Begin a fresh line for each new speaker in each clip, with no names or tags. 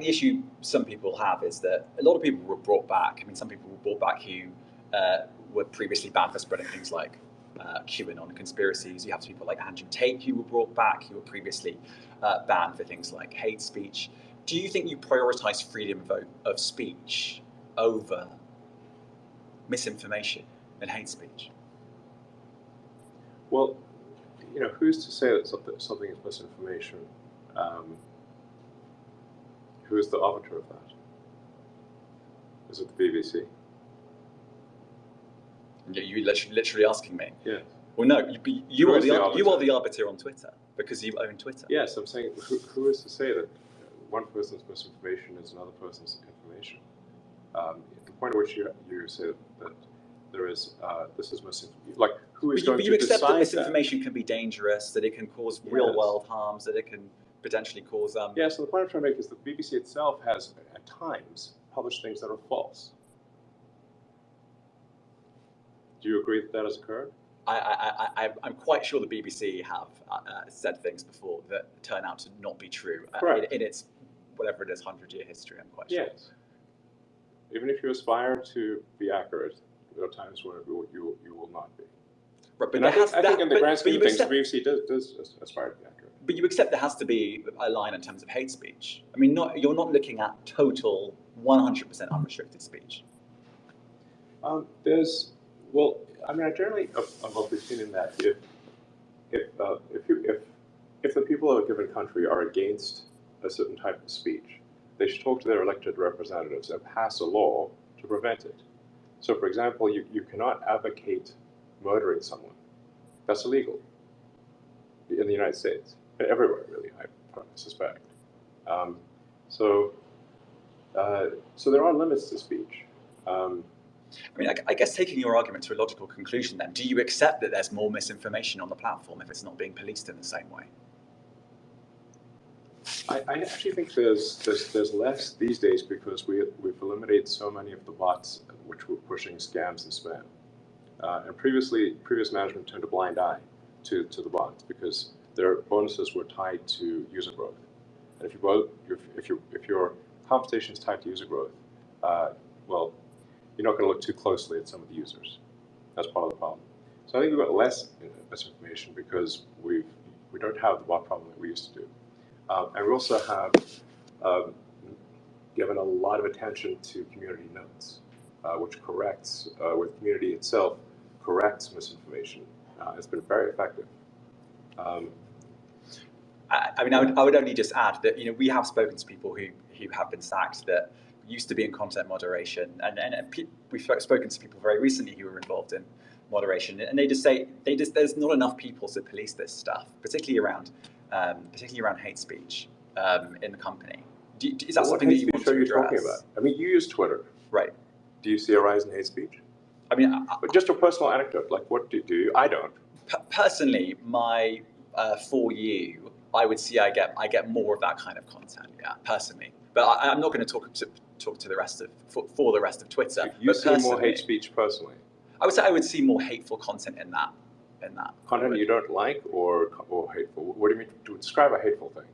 the issue some people have is that a lot of people were brought back. I mean, some people were brought back who uh, were previously banned for spreading things like uh, QAnon conspiracies. You have people like Andrew Tate who were brought back, who were previously uh, banned for things like hate speech. Do you think you prioritize freedom of, of speech over misinformation and hate speech?
Well, you know, who's to say that something is misinformation? Um, who is the arbiter of that? Is it the BBC?
You literally asking me?
Yes.
Well, no, you, you are the, the you are the arbiter on Twitter because you own Twitter.
Yes, I'm saying who, who is to say that one person's misinformation is another person's information? Um, the point at which you, you say that there is uh, this is misinformation, like who is
but
going
you, but
you
you accept that misinformation
that?
can be dangerous, that it can cause yes. real world harms, that it can potentially cause. Um,
yeah. So the point I'm trying to make is that the BBC itself has at times published things that are false. Do you agree that that has occurred?
I, I, I, I'm quite sure the BBC have uh, uh, said things before that turn out to not be true uh, in, in, its whatever it is, hundred year history. I'm quite
sure. Yes. Even if you aspire to be accurate, there are times when you you, you will not be.
Right, but
I, think,
I
think in the but, grand scheme of things, the BBC does, does aspire to be accurate.
But you accept there has to be a line in terms of hate speech. I mean, not, you're not looking at total 100% unrestricted speech.
Um, there's well, I mean, I generally am of the opinion that if if uh, if you if if the people of a given country are against a certain type of speech, they should talk to their elected representatives and pass a law to prevent it. So, for example, you, you cannot advocate murdering someone. That's illegal in the United States, everywhere, really, I suspect. Um, so, uh, so there are limits to speech. Um,
I mean, I, I, guess taking your argument to a logical conclusion then, do you accept that there's more misinformation on the platform if it's not being policed in the same way?
I, I actually think there's, there's, there's less these days because we, we've eliminated so many of the bots which were pushing scams and spam. Uh, and previously, previous management turned a blind eye to, to the bots because their bonuses were tied to user growth. And if, you, if, if, you, if your compensation is tied to user growth, uh, well, you're not going to look too closely at some of the users. That's part of the problem. So I think we've got less misinformation because we've, we don't have the bot problem that we used to do. Um, and we also have um, given a lot of attention to community notes, uh, which corrects, uh, with community itself, corrects misinformation. Uh, it's been very effective. Um,
I, I, mean, I would, I would only just add that you know we have spoken to people who who have been sacked that used to be in content moderation, and, and, and we've spoken to people very recently who were involved in moderation, and they just say they just there's not enough people to police this stuff, particularly around um, particularly around hate speech um, in the company. Do, is that
well,
something that you want to you
talking about? I mean, you use Twitter,
right?
Do you see a rise in hate speech?
I mean, I,
just a personal anecdote, like what do, do? I don't.
personally, my uh, for you, I would see I get I get more of that kind of content. Yeah, personally, but I, am not going to talk to talk to the rest of for, for the rest of Twitter.
You see more hate speech personally.
I would say I would see more hateful content in that in that
content you don't like or or hateful. What do you mean to describe a hateful thing?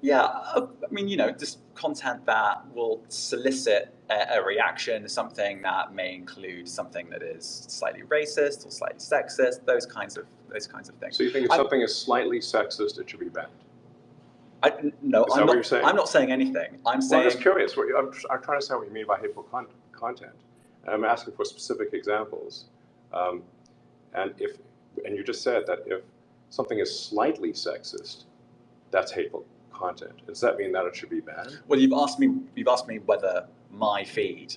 Yeah, uh, I mean, you know, just content that will solicit a, a, reaction, something that may include something that is slightly racist or slightly sexist, those kinds of those kinds of things.
So you think if I'm, something is slightly sexist, it should be banned?
I, no, I'm not, I'm not saying anything. I'm saying.
Well, I'm just curious. I'm, I'm trying to say what you mean by hateful con content. And I'm asking for specific examples. Um, and if, and you just said that if something is slightly sexist, that's hateful content. Does that mean that it should be banned?
Well, you've asked me. You've asked me whether my feed,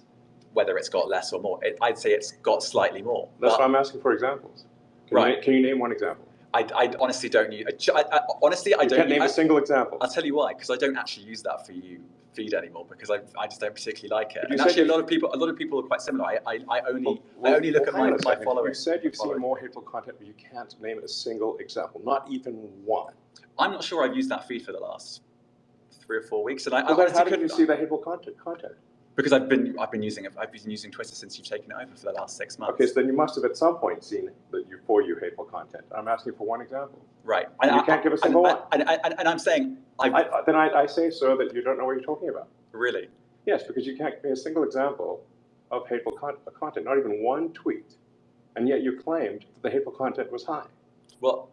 whether it's got less or more. It, I'd say it's got slightly more.
That's why I'm asking for examples. Can right. You, can you name one example?
I, I honestly don't use. I, I, honestly, I
you
don't.
Can't name
I,
a single example.
I'll tell you why. Because I don't actually use that for you feed anymore because I, I just don't particularly like it. And actually, a lot of people a lot of people are quite similar. I, I, I only well, I only look
well,
at my, my following.
You said you've seen more hateful content, but you can't name a single example, not even one.
I'm not sure I've used that feed for the last three or four weeks, and I.
Well, I how did you see the hateful content? Content.
Because I've been I've been using. I've been using Twitter since you've taken it over for the last six months.
Okay, so then you must have at some point seen that you for you hateful content. I'm asking for one example.
Right.
And you can't give a single
one. And, and, and, I'm saying
I, then I, I say, sir, that you don't know what you're talking about.
Really?
Yes, because you can't give me a single example of hateful con- content, not even one tweet, and yet you claimed that the hateful content was high.
Well,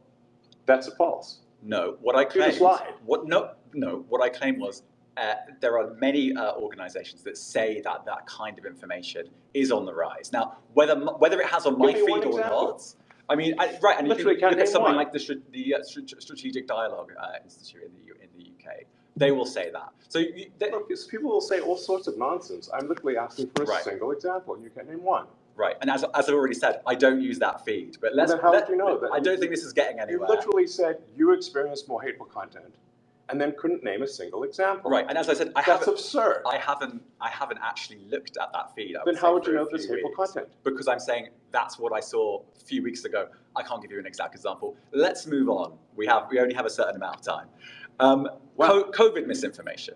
That's a false.
No. What I
You
claimed. What? No, no. What I claimed was uh, there are many uh, organisations that say that that kind of information is on the rise. Now, whether whether it has on my
Give me one
feed or not. I mean, I, right, and you
Literally,
can
can't
look at something
one.
like the, the uh, Strategic Dialogue uh, Institute in the, in the UK. They will say that. So you, they,
Look, people will say all sorts of nonsense. I'm literally asking for a
Right.
single example, and you can't name one.
Right, and as, as I've already said, I don't use that feed. But let's.
then how
let-
would you know that-
I don't think this is getting anywhere.
You literally said you experienced more hateful content, and then couldn't name a single example.
Right, and as I said, I
That's
haven't,
absurd.
I haven't, I haven't actually looked at that feed. I
Then
say,
how would you know there's
few
hateful content?
Because I'm saying that's what I saw a few weeks ago. I can't give you an exact example. Let's move on. We have, we only have a certain amount of time. Um,
Wow.
co- COVID misinformation.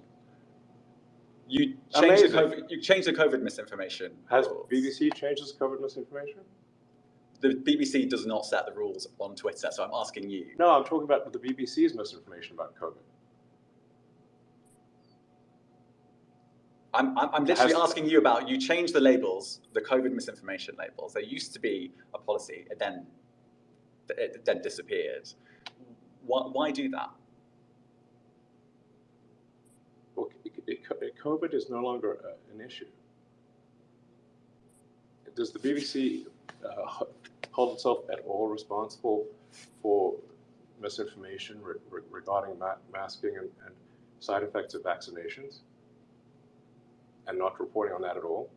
You changed the COVID, you changed the COVID misinformation.
Has
rules.
BBC changed its COVID misinformation?
The BBC does not set the rules on Twitter, so I'm asking you.
No, I'm talking about the BBC's misinformation about COVID.
I'm, I'm, I'm literally
Has-
asking you about, you changed the labels, the COVID misinformation labels. There used to be a policy, it then, it then disappeared. Why, why do that?
Well, it- it- it- COVID is no longer an issue. Does the BBC uh, hold itself at all responsible for misinformation re- regarding ma- masking and, and side effects of vaccinations? And not reporting on that at all?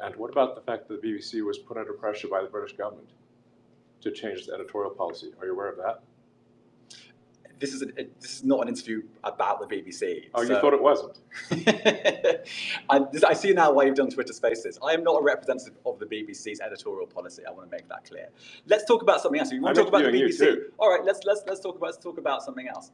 And what about the fact that the BBC was put under pressure by the British government to change its editorial policy? Are you aware of that?
This is, a, this is not an interview about the BBC.
Oh, you thought it wasn't?
I, I see now why you've done Twitter Spaces. I am not a representative of the BBC's editorial policy. I want to make that clear. Let's talk about something else. You want
I'm
to talk about the BBC? All right, let's let's let's talk about let's talk about something else.